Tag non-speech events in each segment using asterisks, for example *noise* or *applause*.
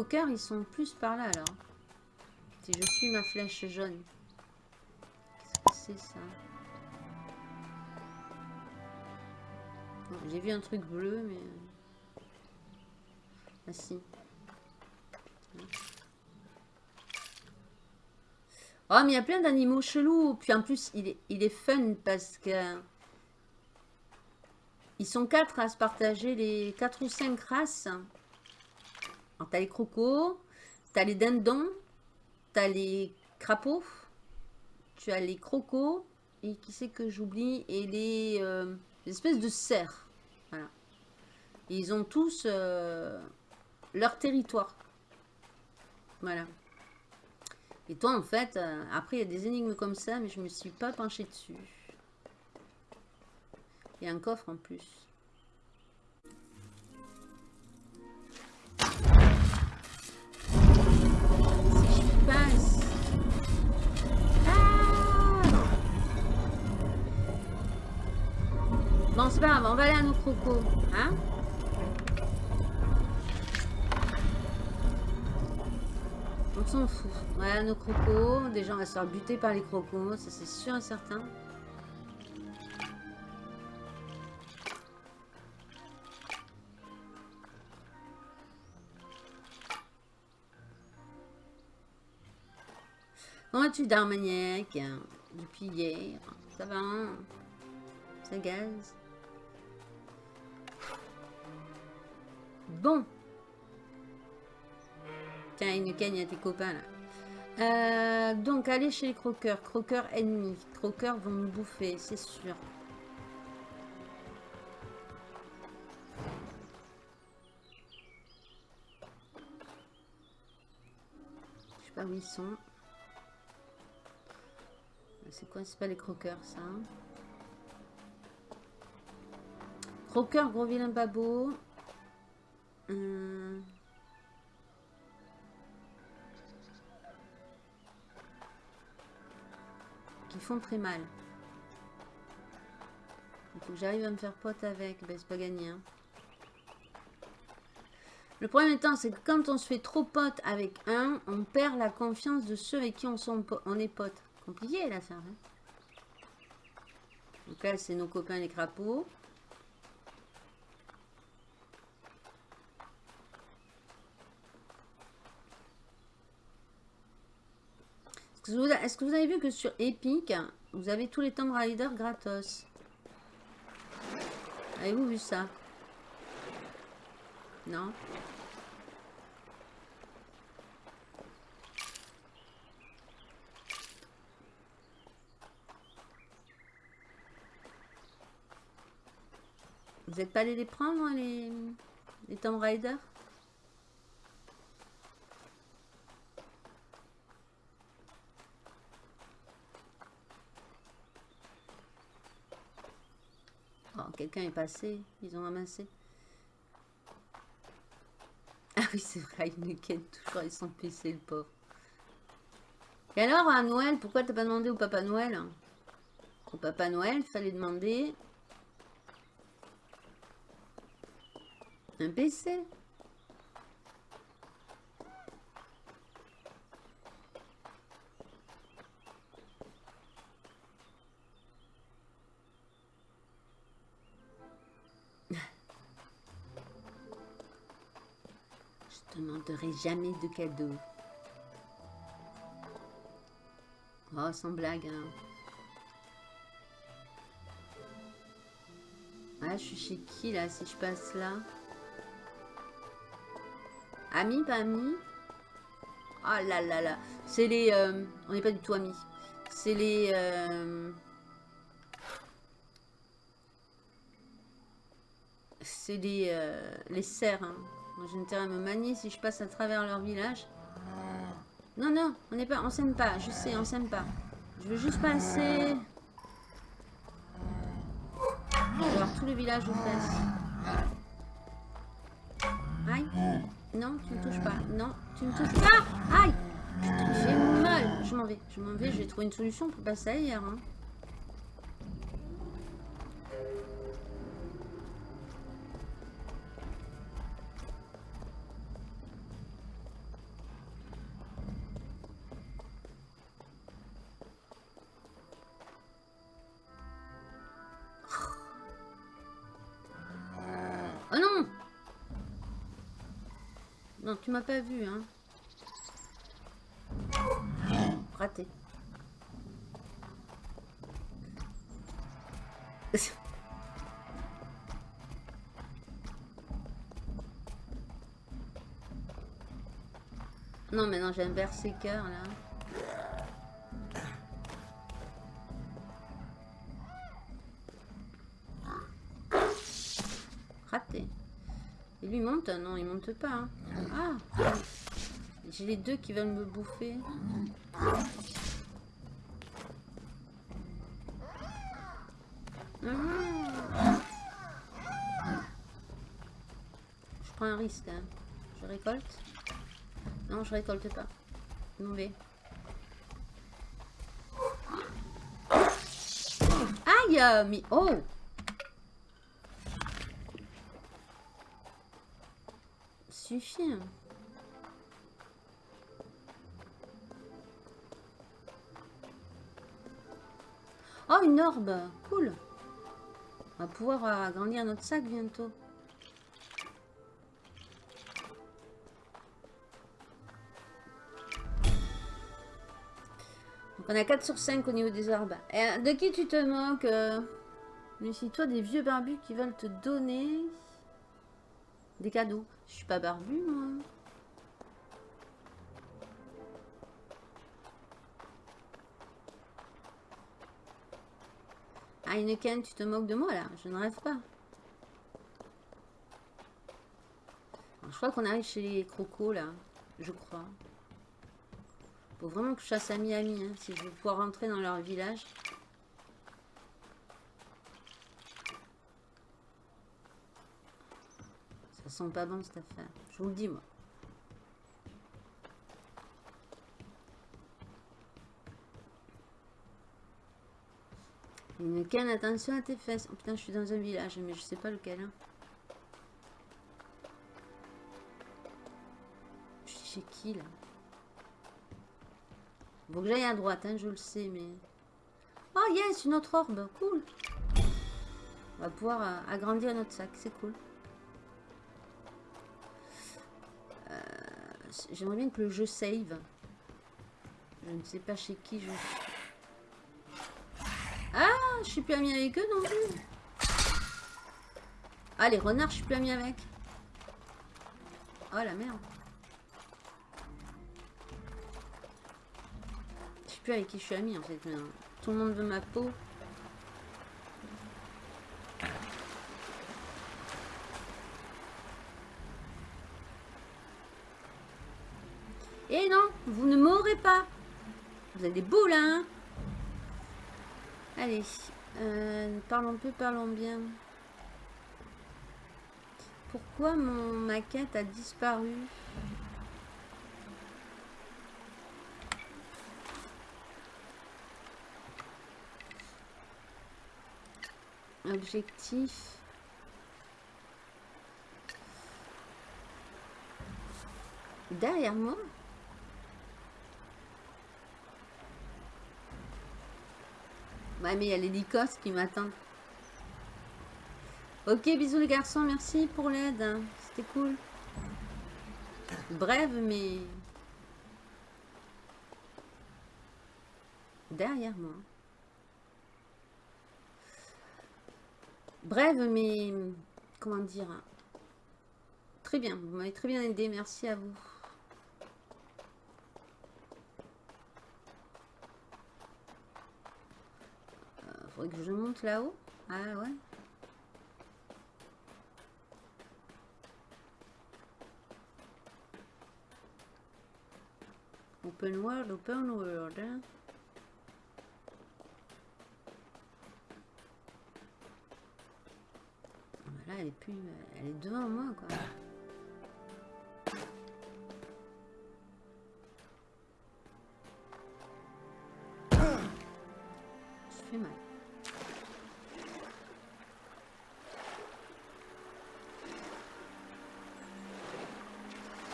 croqueurs, ils sont plus par là, alors. Si je suis ma flèche jaune. Que c'est, ça? J'ai vu un truc bleu, mais... Ah si. Oh, mais il y a plein d'animaux chelous. Puis en plus, il est, il est fun parce que... Ils sont quatre à se partager les quatre ou cinq races. Alors, t'as les crocos, t'as les dindons, t'as les crapauds, tu as les crocos, et qui c'est que j'oublie, et les, euh, espèces de cerfs. Voilà. ils ont tous euh, leur territoire. Voilà. Et toi, en fait, euh, après, il y a des énigmes comme ça, mais je me suis pas penchée dessus. Il y a un coffre en plus. Ah bon, c'est pas grave, on va aller à nos crocos. Hein On s'en fout. Ouais, nos crocos. Déjà, on va se faire buter par les crocos. Ça, c'est sûr et certain. Comment tu d'Armagnac Depuis hier. Ça va hein? Ça gaz Bon. Tiens, une gagne à tes copains là. Euh, donc, allez chez les croqueurs. Croqueurs ennemis. Croqueurs vont nous bouffer, c'est sûr. Je sais pas où ils sont. C'est quoi C'est pas les croqueurs, ça hein Croqueur, gros vilain babo. Euh... Qui font très mal. Que j'arrive à me faire pote avec. Ben, c'est pas gagné. Hein. Le problème étant, c'est que quand on se fait trop pote avec un, on perd la confiance de ceux avec qui on, on est pote compliqué l'affaire. Hein. Donc là, c'est nos copains les crapauds. Est-ce que, vous avez vu que sur Epic, vous avez tous les Tomb Raider gratos? Avez-vous vu ça? Non? Vous n'êtes pas allé les prendre, les, les Tomb Raider? Oh, quelqu'un est passé, ils ont ramassé. *laughs* Ah oui, c'est vrai, il me ken toujours ils sont pissés, le pauvre. Et alors, à Noël, pourquoi t'as pas demandé au Papa Noël? Au Papa Noël, fallait demander Un PC Je te demanderai jamais de cadeau. Oh, sans blague. Hein. Ah, je suis chez qui là si je passe là? Amis, pas amis Ah là là là. C'est les... Euh, on n'est pas du tout amis. C'est les... Euh, c'est les, euh, les cerfs. Hein. J'ai intérêt à me manier si je passe à travers leur village. Non, non, on n'est pas, on s'aime pas. Je sais, on s'aime pas. Je veux juste passer. Alors, tout le village aux fesses. Aïe. Non, tu ne touches pas. Non, tu ne touches pas. Aïe. Fais mal. Je m'en vais. Je m'en vais. Je vais trouver une solution pour passer ailleurs. Hein. Tu m'as pas vu, hein. Raté. *laughs* non, mais non, j'ai un berserker là. Raté. Et lui monte Non, il monte pas. hein. Ah J'ai les deux qui veulent me bouffer. Ah. Je prends un risque. hein. Je récolte Non, je récolte pas. Mauvais. Aïe Mais oh Oh, une orbe Cool On va pouvoir euh, agrandir notre sac bientôt. On a 4 sur 5 au niveau des orbes. Et, euh, de qui tu te moques euh? Méfie-toi des vieux barbus qui veulent te donner des cadeaux. Je suis pas barbu, moi. Ah, Heineken, tu te moques de moi, là Je ne rêve pas. Je crois qu'on arrive chez les crocos, là. Je crois. Faut vraiment que je chasse à Miami, hein, si je veux pouvoir rentrer dans leur village. Ça sent pas bon, cette affaire. Je vous le dis, moi. Une canne, attention à tes fesses. Oh putain, je suis dans un village, mais je sais pas lequel. hein. Je suis chez qui là? Faut que j'aille à droite, hein, je le sais, mais. Oh yes, une autre orbe, cool. On va pouvoir euh, agrandir notre sac, c'est cool. J'aimerais bien que le jeu save. Je ne sais pas chez qui je suis. Ah, je suis plus amie avec eux non plus. Ah, les renards, je suis plus amie avec. Oh la merde. Je sais plus avec qui je suis amie en fait. maintenant. Tout le monde veut ma peau. Et non, vous ne m'aurez pas. Vous avez des boules, hein Allez, euh, parlons peu, parlons bien. Pourquoi mon maquette a disparu? Objectif. Derrière moi? Ouais, mais il y a les Lycos qui m'attendent. Ok, bisous les garçons, merci pour l'aide. C'était cool. Brève, mais... Derrière moi. Brève, mais... Comment dire? Très bien, vous m'avez très bien aidé, merci à vous. Que je monte là-haut. Ah ouais. Open world, open world. hein. Ah bah elle est plus, elle est devant moi, quoi.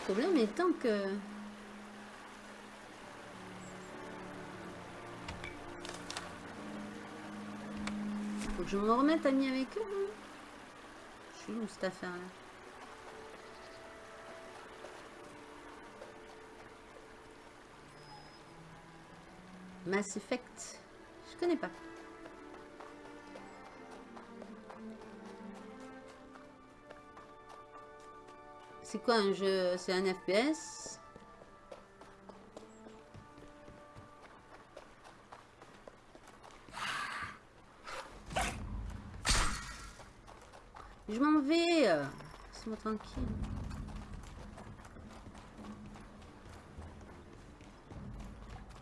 problème étant que... Faut que je me remette ami avec eux. Hein. Je suis où cette affaire-là? Mass Effect. Je connais pas. C'est quoi un jeu? C'est un FPS Je m'en vais Laisse-moi tranquille.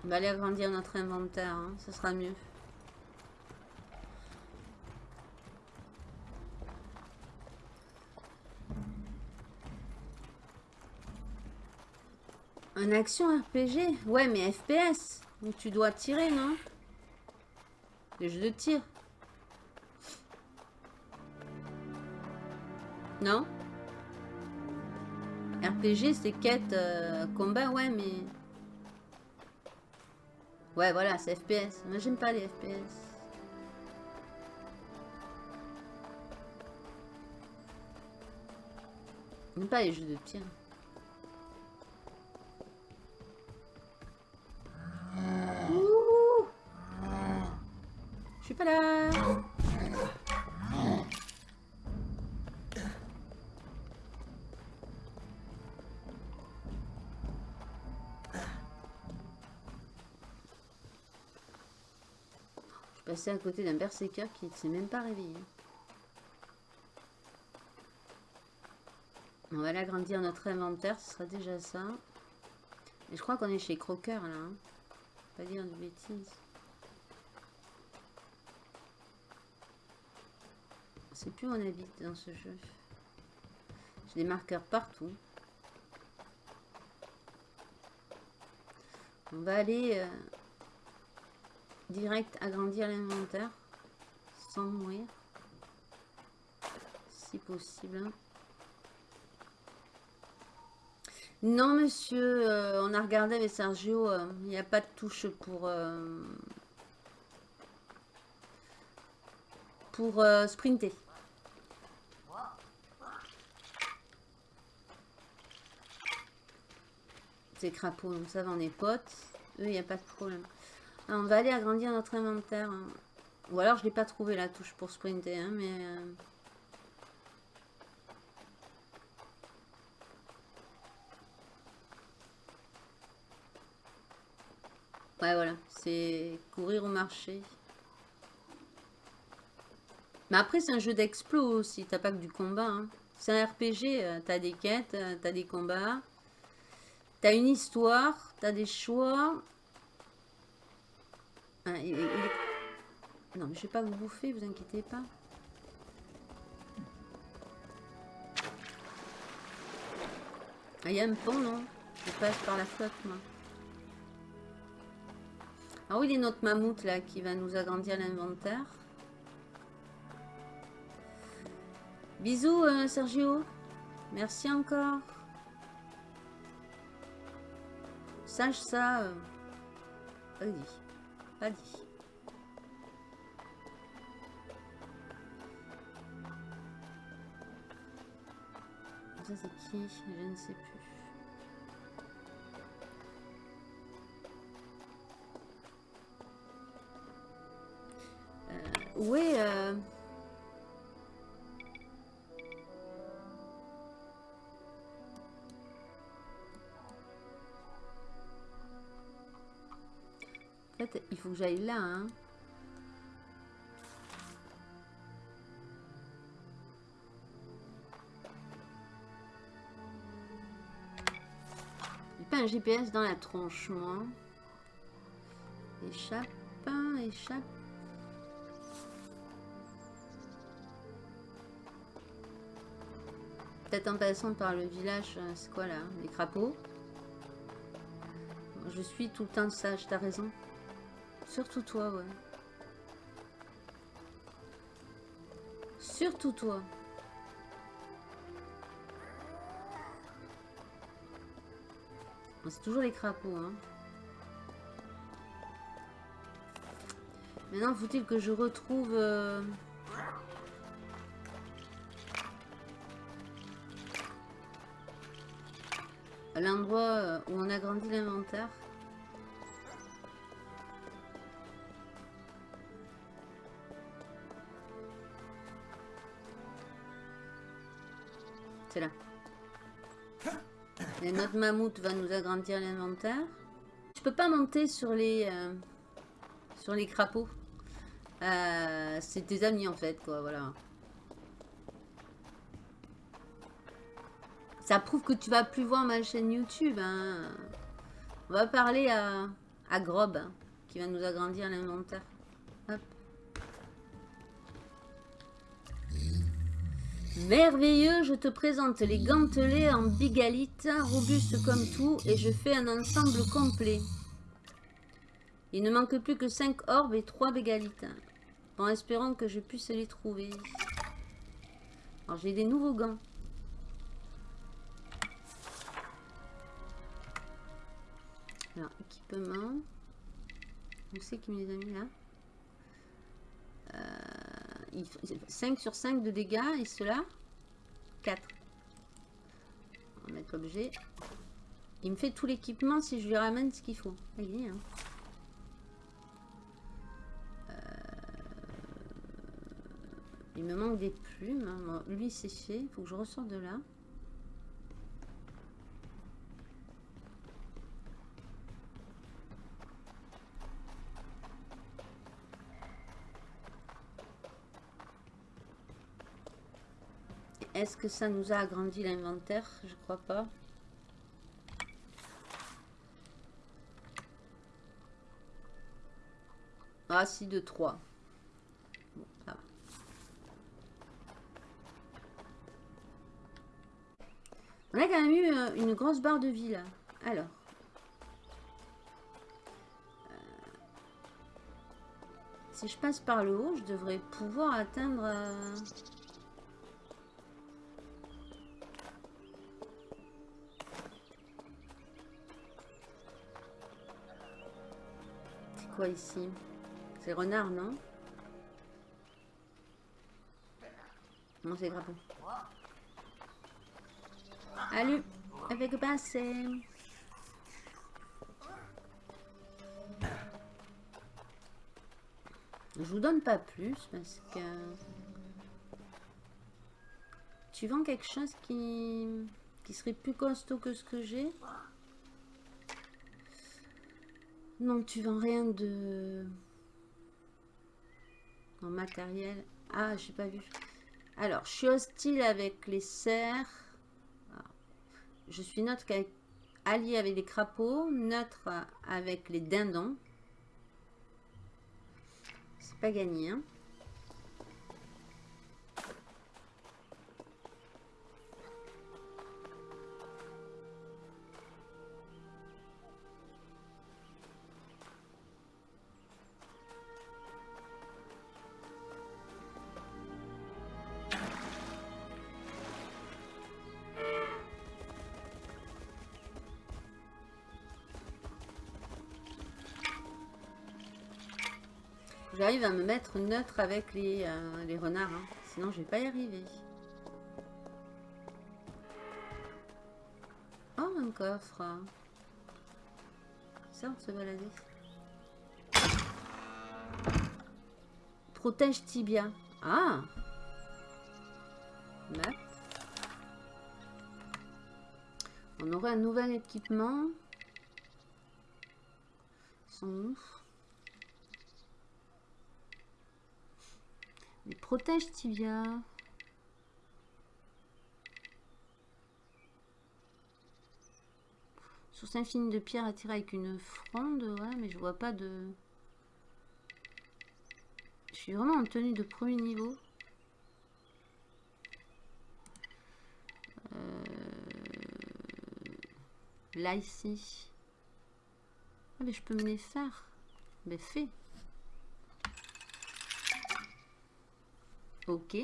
On va aller agrandir notre inventaire, hein. ce sera mieux. Action RPG Ouais, mais FPS. Donc tu dois tirer, non? Le jeu de tir. Non? RPG, c'est quête, euh, combat, ouais, mais... Ouais, voilà, c'est FPS. Moi, j'aime pas les FPS. J'aime pas les jeux de tir. Passer à côté d'un berserker qui ne s'est même pas réveillé. On va aller agrandir notre inventaire, ce sera déjà ça. Et je crois qu'on est chez Crocker là. Hein. Pas dire de bêtises. C'est plus où on habite dans ce jeu. J'ai des marqueurs partout. On va aller euh, direct agrandir l'inventaire sans mourir si possible. Non monsieur euh, on a regardé avec Sergio euh, il n'y a pas de touche pour euh, pour sprinter. Ces crapauds donc ça va on est potes. Eux il n'y a pas de problème on va aller agrandir notre inventaire. Ou alors je l'ai pas trouvé la touche pour sprinter, hein, mais... Euh, ouais, voilà. C'est courir au marché. Mais après, c'est un jeu d'explo aussi. T'as pas que du combat. Hein. C'est un RPG. Euh, t'as des quêtes, euh, t'as des combats. T'as une histoire, t'as des choix. Non, mais je vais pas vous bouffer, vous inquiétez pas. Ah, il y a un pont, non? Je passe par la flotte, moi. Ah oui, il est notre mammouth, là, qui va nous agrandir l'inventaire. Bisous, euh, Sergio. Merci encore. Sache ça. Euh... Pas qui Je ne sais plus. Euh, euh... il faut que j'aille là. Hein. J'ai pas un GPS dans la tronche, moi. Échappe, échappe. Peut-être en passant par le village, euh, c'est quoi là Les crapauds? Je suis tout le temps sage, t'as raison. Surtout toi, ouais. Surtout toi. C'est toujours les crapauds, hein. Maintenant, faut-il que je retrouve... Euh, l'endroit où on a grandi l'inventaire? Notre mammouth va nous agrandir l'inventaire. Je peux pas monter sur les euh, sur les crapauds. Euh, c'est tes amis en fait, quoi, voilà. Ça prouve que tu vas plus voir ma chaîne YouTube. Hein. On va parler à, à Grob, hein, qui va nous agrandir l'inventaire. Merveilleux, je te présente les gantelets en bigalite, robustes comme tout, et je fais un ensemble complet. Il ne manque plus que 5 orbes et 3 bégalites. En espérant que je puisse les trouver. Alors j'ai des nouveaux gants. Alors, équipement. On sait qui me les a mis là? Euh, 5 sur 5 de dégâts et cela 4. On va mettre l'objet. Il me fait tout l'équipement si je lui ramène ce qu'il faut. Allez, hein. Euh, il me manque des plumes. Hein. lui, c'est fait. Il faut que je ressorte de là. Est-ce que ça nous a agrandi l'inventaire? Je crois pas. Ah si, de 3. On a quand même eu euh, une grosse barre de vie là. Alors. Euh, si je passe par le haut, je devrais pouvoir atteindre... Euh, quoi ici? C'est renard, non? Non, c'est crapaud. Allez, avec passé. Je vous donne pas plus parce que... Tu vends quelque chose qui, qui serait plus costaud que ce que j'ai non, tu vends rien de... En matériel. Ah, j'ai pas vu. Alors, je suis hostile avec les cerfs. Ah. Je suis neutre avec, allié avec les crapauds. Neutre avec les dindons. C'est pas gagné, hein. J'arrive à me mettre neutre avec les, euh, les renards. Hein. Sinon, je vais pas y arriver. Oh, un coffre. Ça, on se balader. Protège tibia. Ah On aurait un nouvel équipement. Ils sont ouf. protège tibia. Source infinie de pierre attirée avec une fronde. Ouais, mais je vois pas de... Je suis vraiment en tenue de premier niveau. Euh, là, ici. Ah, mais je peux me les faire. Mais fait. Ok.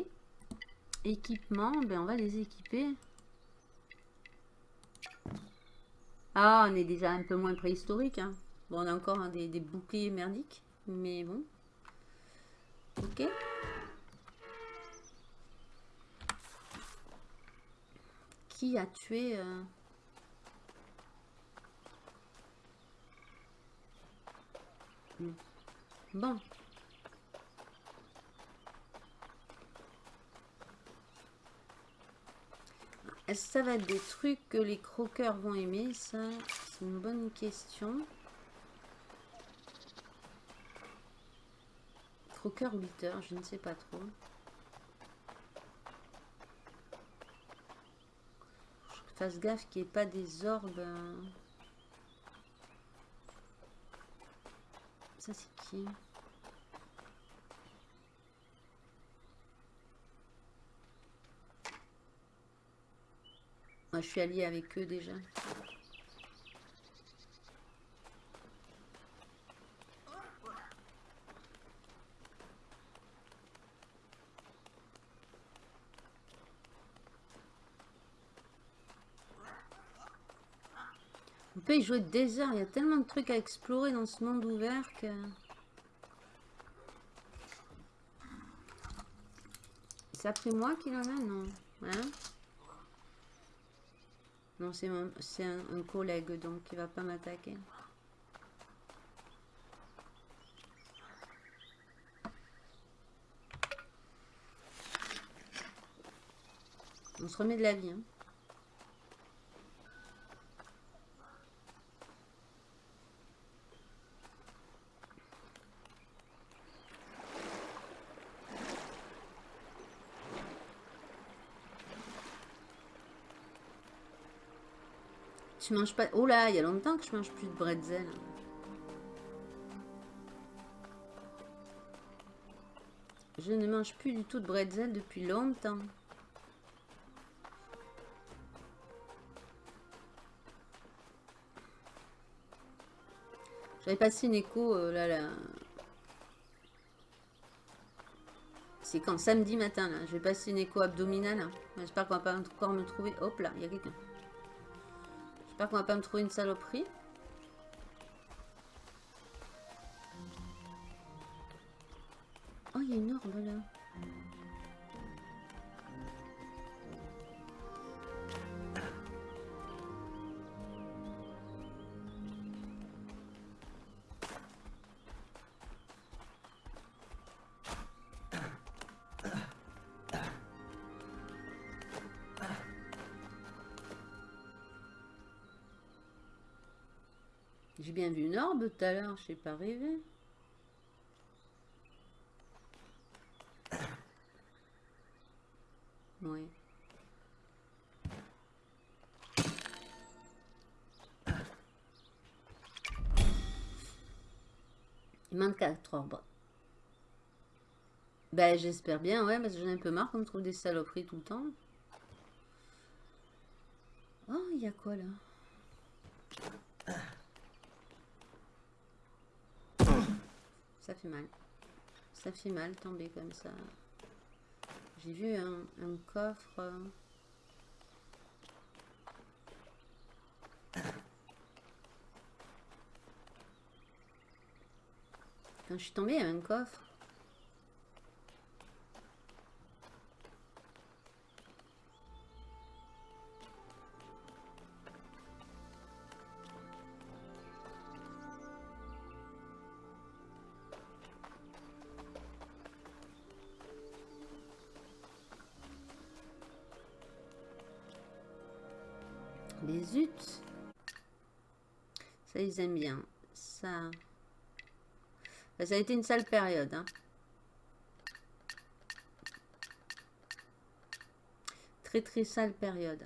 Équipement, ben on va les équiper. Ah, on est déjà un peu moins préhistorique. Hein. Bon, on a encore des, boucliers merdiques. Mais bon. Ok. Qui a tué... Euh... Bon. Est-ce que ça va être des trucs que les croqueurs vont aimer Ça, c'est une bonne question. Croqueur 8 heures, je ne sais pas trop. Fasse gaffe qu'il n'y ait pas des orbes. euh. Ça, c'est qui? Je suis alliée avec eux déjà. On peut y jouer des heures. Il y a tellement de trucs à explorer dans ce monde ouvert que... C'est après moi qu'il en a Non? Hein? Non, c'est un, un collègue, donc il va pas m'attaquer. On se remet de la vie. hein. Tu manges pas... Oh là, il y a longtemps que je mange plus de bretzel. Je ne mange plus du tout de bretzel depuis longtemps. J'avais passé une écho euh, là, là. C'est quand Samedi matin là. Je vais passer une écho abdominale. J'espère qu'on va pas encore me trouver. Hop là, il y a quelqu'un. J'espère qu'on va pas me trouver une saloperie. Tout à l'heure, je sais pas rêvé. Oui. Il manque 4 orbes. Ben j'espère bien, ouais, parce que j'en ai un peu marre qu'on trouve des saloperies tout le temps. Oh, il y a quoi là? Ça fait mal. Ça fait mal tomber comme ça. J'ai vu un, coffre. Quand je suis tombée, il y un coffre. Les zut. Ça, ils aiment bien. Ça. Ça a été une sale période. hein. Très très sale période.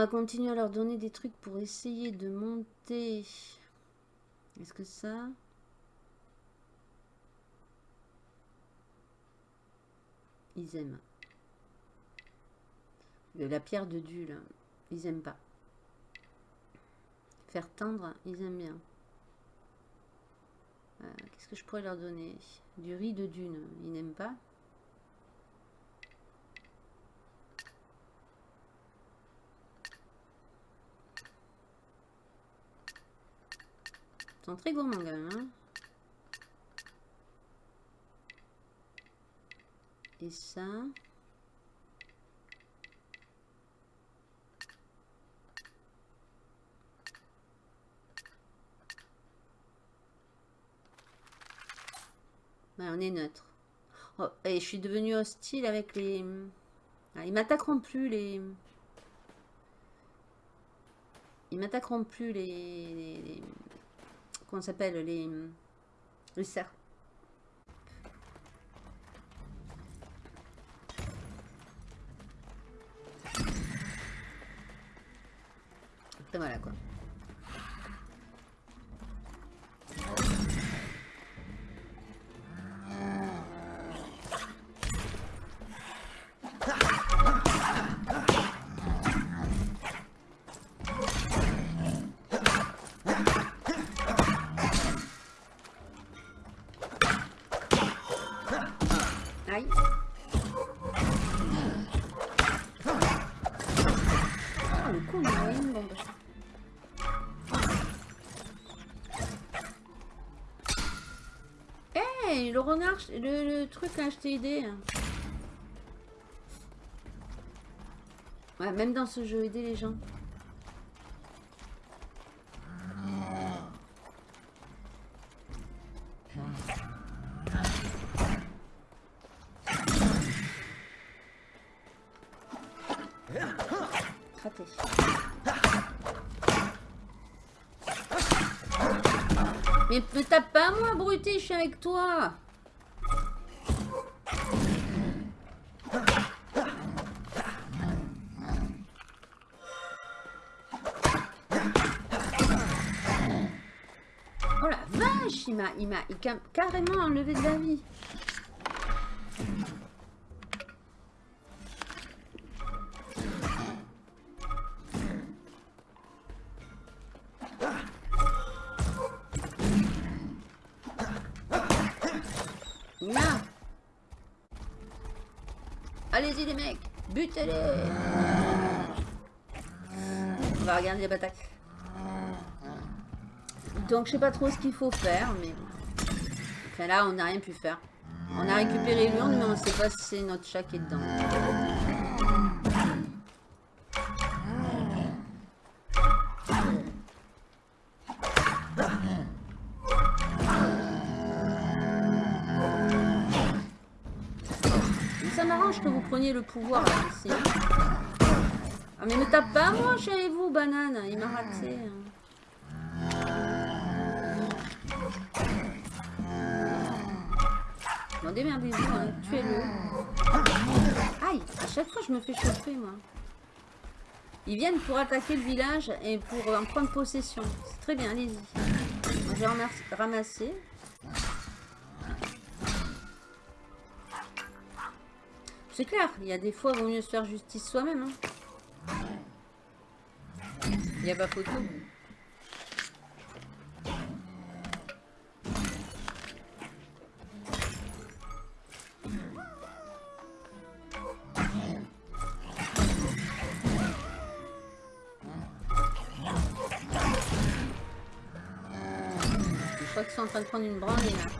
Va continuer à leur donner des trucs pour essayer de monter. Est-ce que ça... Ils aiment. Euh, La pierre de Dieu. Ils aiment pas. Faire tendre, ils aiment bien. Euh, Qu'est-ce que je pourrais leur donner? Du riz de dune, ils n'aiment pas. Ils sont très gourmands quand. Hein. Et ça. Ouais, on est neutre. Oh, et je suis devenue hostile avec les... Ah, ils m'attaqueront plus les... Ils m'attaqueront plus les... Ça s'appelle Les... Les cerfs. Le le, truc a acheté aidé. Ouais, même dans ce jeu, aider les gens. Mais me tape pas moi, abruti, je suis avec toi. Il m'a il m'a carrément enlevé de la vie. Allez-y les mecs, butez-les. On va regarder les batailles. Donc je sais pas trop ce qu'il faut faire, mais. Enfin là on n'a rien pu faire. On a récupéré l'urne, mais on sait pas si c'est notre chat qui est dedans. Ça m'arrange que vous preniez le pouvoir là, ici. hein. Ah mais me tape pas moi, chez vous, banane. Il m'a raté. hein. Démerdez-vous, hein. tuez-le. Aïe, à chaque fois je me fais chauffer, moi. Ils viennent pour attaquer le village et pour en prendre possession. C'est très bien, allez-y. Moi, Je vais ramas- ramasser. C'est clair, il y a des fois, il vaut mieux se faire justice soi-même. hein. Il n'y a pas photo. Je crois qu'ils sont en train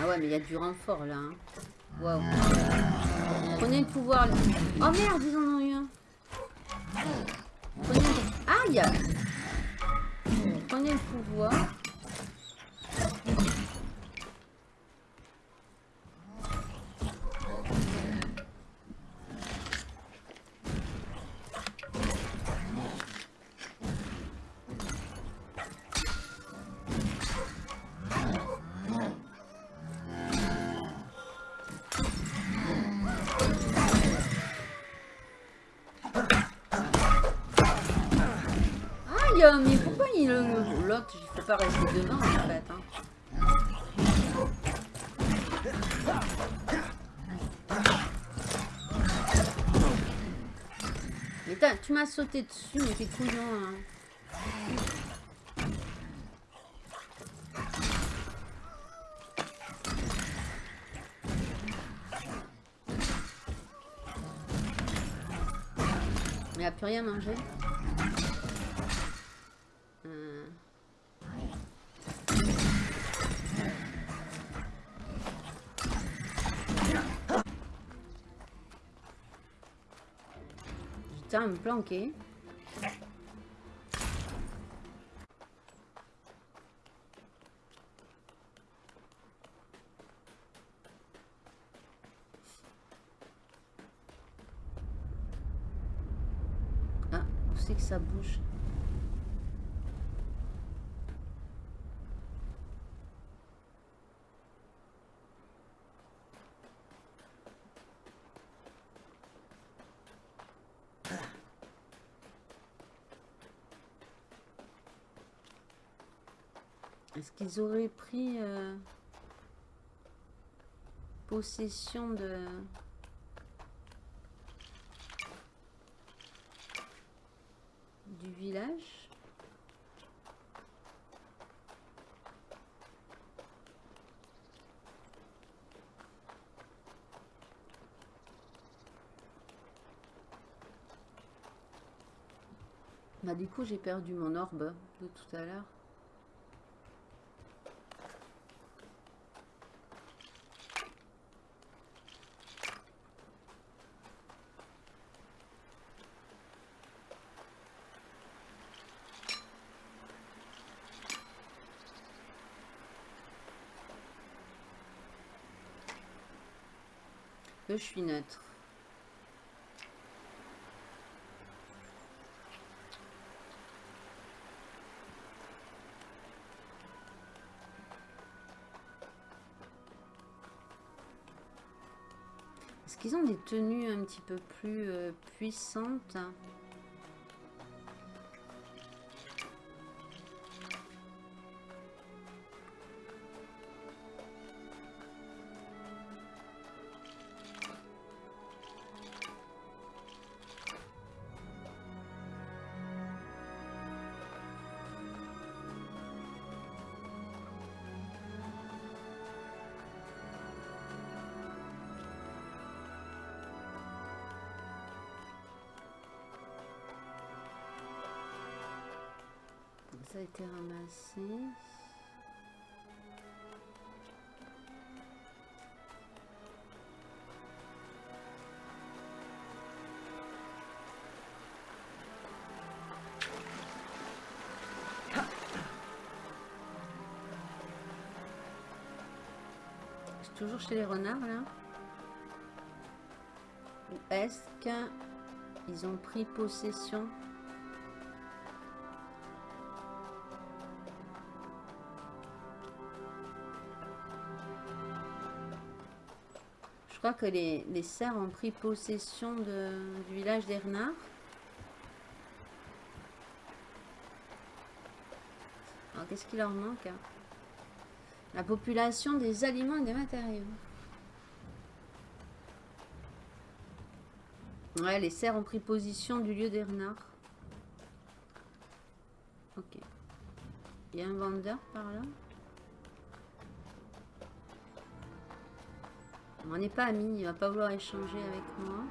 Ah ouais, mais il y a du renfort là. hein. Waouh. Prenez le pouvoir. là. Oh merde, ils en ont eu un. Prenez. Aïe Prenez le pouvoir. Sauté dessus, mais t'es couillon. Hein. Mais a plus rien mangé. Euh. À me planquer. ça bouge. Qu'ils auraient pris euh, possession de... village. Bah du coup j'ai perdu mon orbe de tout à l'heure. Je suis neutre. Est-ce qu'ils ont des tenues un petit peu plus euh, puissantes? Été ramassé. toujours chez les renards là Ou est-ce qu'ils ont pris possession que les, les ont pris possession de, du village des renards. Alors, qu'est-ce qui leur manque hein? La population des aliments et des matériaux. Ouais, les cerfs ont pris position du lieu des renards. Ok. Il y a un vendeur par là? On n'est pas amis, il va pas vouloir échanger avec moi.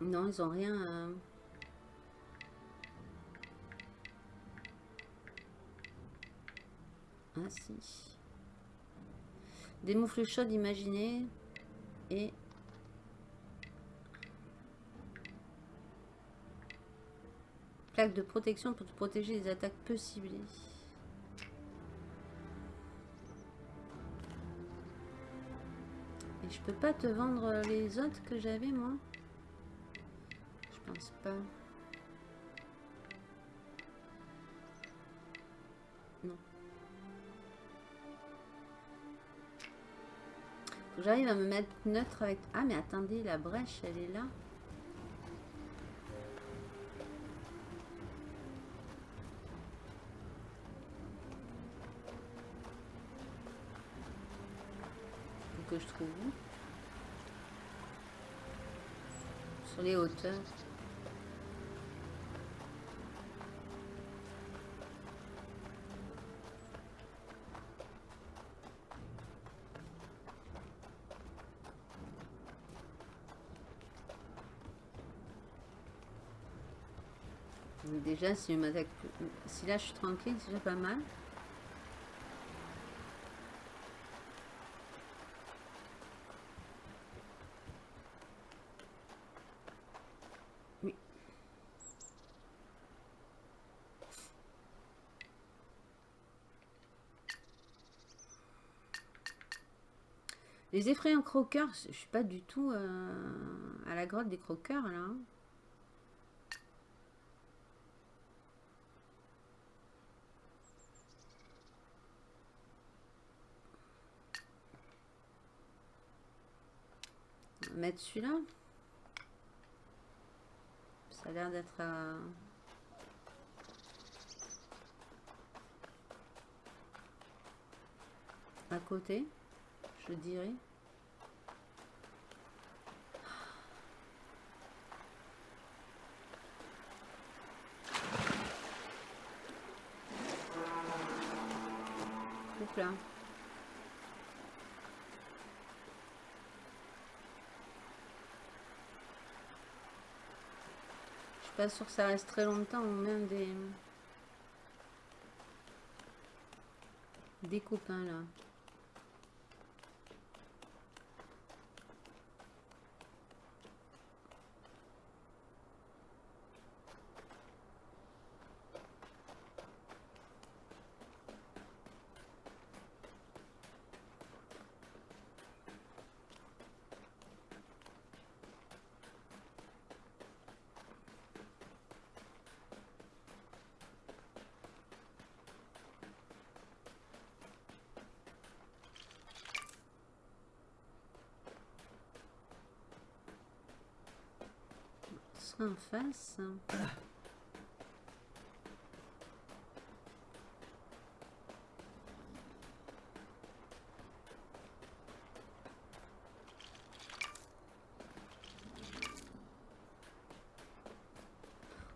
Non, ils ont rien Ah si. Des moufles chaudes et Plaque de protection pour te protéger des attaques peu ciblées. Et je peux pas te vendre les autres que j'avais moi? Je pense pas. Non. J'arrive à me mettre neutre avec... Ah mais attendez, la brèche, elle est là. Je trouve Sur les hauteurs. Déjà, si, je m'attaque- si là je suis tranquille, c'est déjà pas mal. Les effrayants croqueurs, je suis pas du tout euh, à la grotte des croqueurs là. hein. Mettre celui-là. Ça a l'air d'être à... à côté, je dirais. Oups là. Je suis pas sûre que ça reste très longtemps ou même des des copains là. Ce sera en face.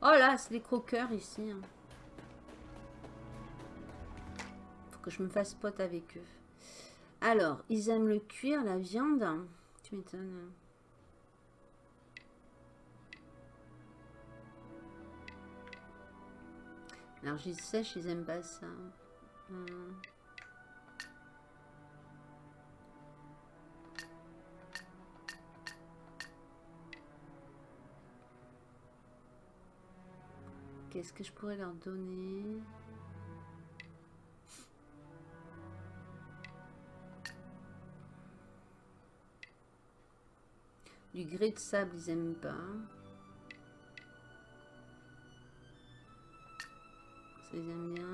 Oh là, c'est des croqueurs ici. hein. Faut que je me fasse pote avec eux. Alors, ils aiment le cuir, la viande. Tu m'étonnes. Sèche, ils aiment pas ça. Hmm. Qu'est-ce que je pourrais leur donner? Du grès de sable, ils aiment pas. Ils bien.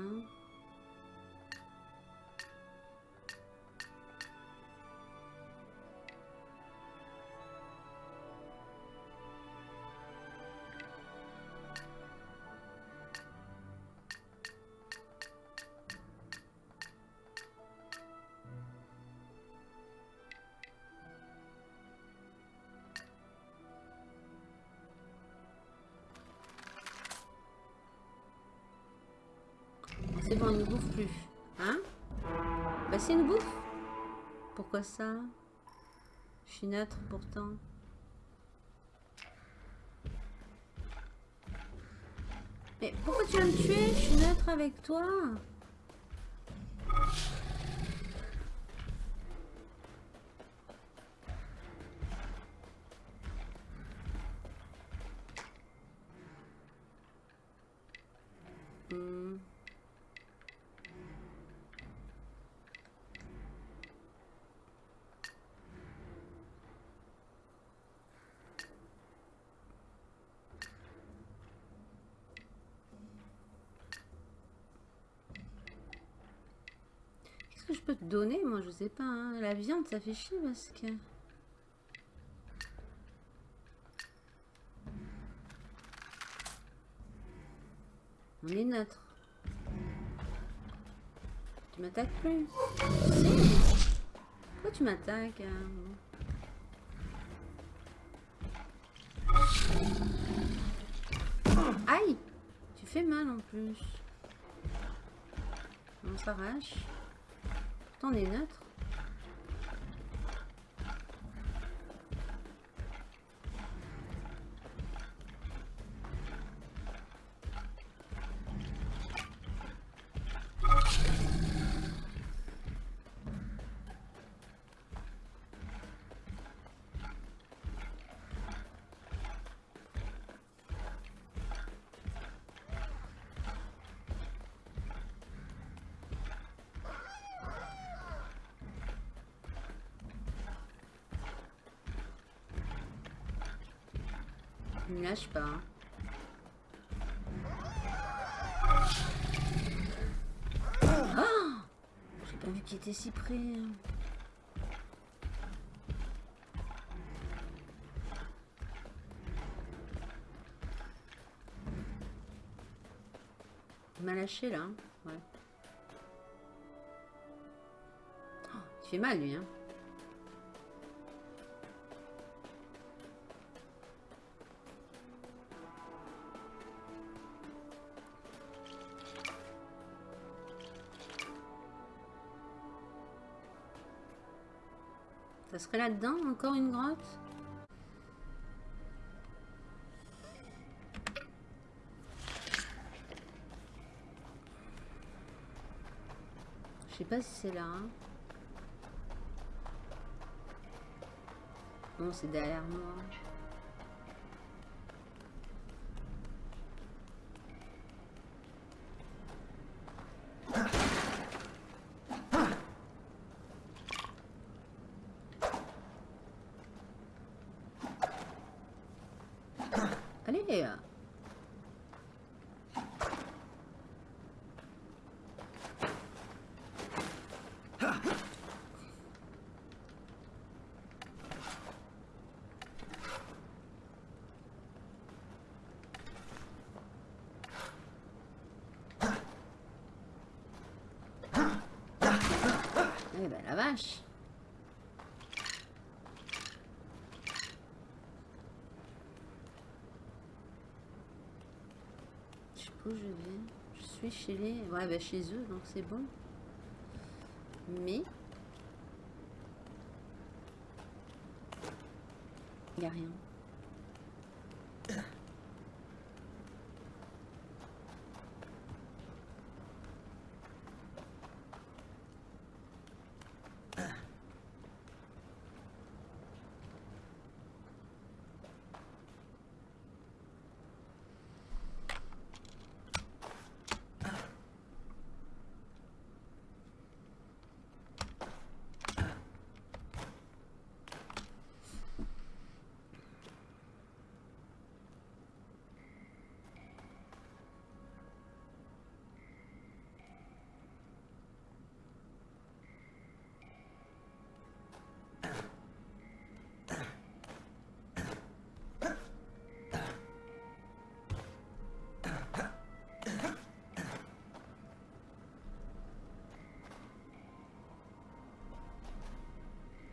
Plus. Hein? Bah c'est une bouffe. Pourquoi ça? Je suis neutre pourtant. Mais pourquoi tu vas me tuer? Je suis neutre avec toi. Hmm. je peux te donner Moi, je sais pas. hein. La viande, ça fait chier parce que... On est neutre. Tu m'attaques plus? Pourquoi tu m'attaques hein? Aïe Tu fais mal en plus. On s'arrache. On est neutre. Lâche pas. Ah J'ai pas vu qu'il était si près. Il m'a lâché là. hein. Ouais. Oh, il fait mal lui. Hein. Là-dedans, encore une grotte? Je sais pas si c'est là. hein. Non, c'est derrière moi. Allez euh. Eh ben la vache Je sais où je vais. Je suis chez les... Ouais, bah chez eux, donc c'est bon. Mais... Il n'y a rien. *coughs*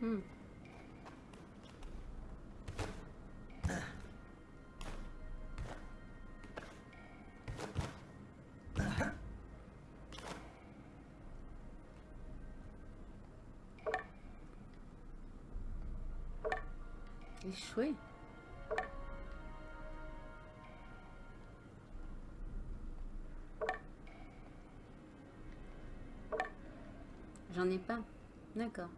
Hmm. Échoué. J'en ai pas. D'accord.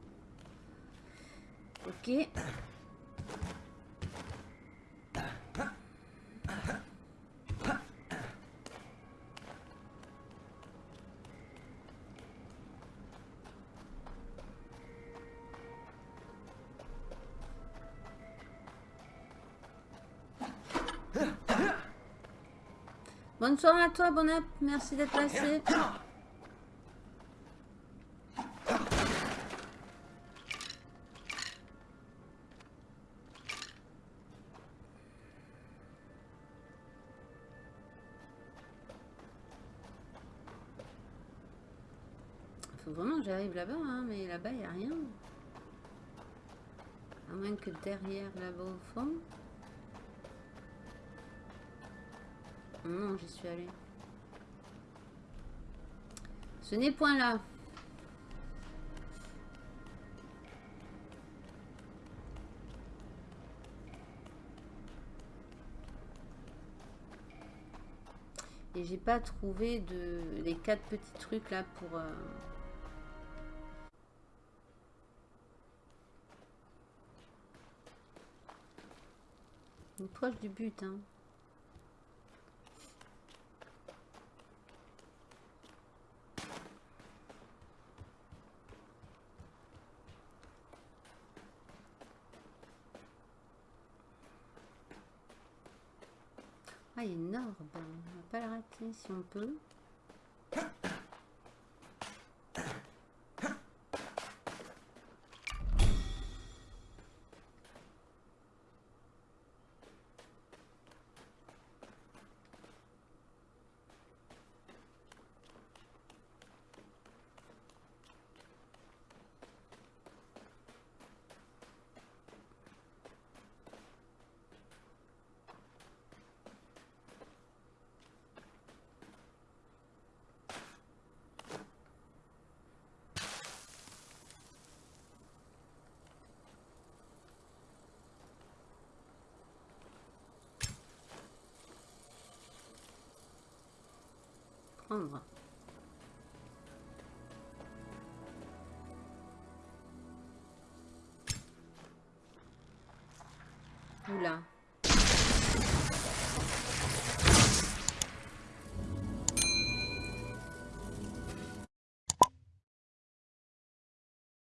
Ok. Bonne soirée à toi, bon app. Merci d'être passé. Là-bas, hein, mais là-bas, il n'y a rien. À moins que derrière, là-bas au fond. Non, j'y suis allée. Ce n'est point là. Et j'ai pas trouvé de les quatre petits trucs là pour... Euh, Proche du but, hein. Ah. On va pas le rater si on peut. Prendre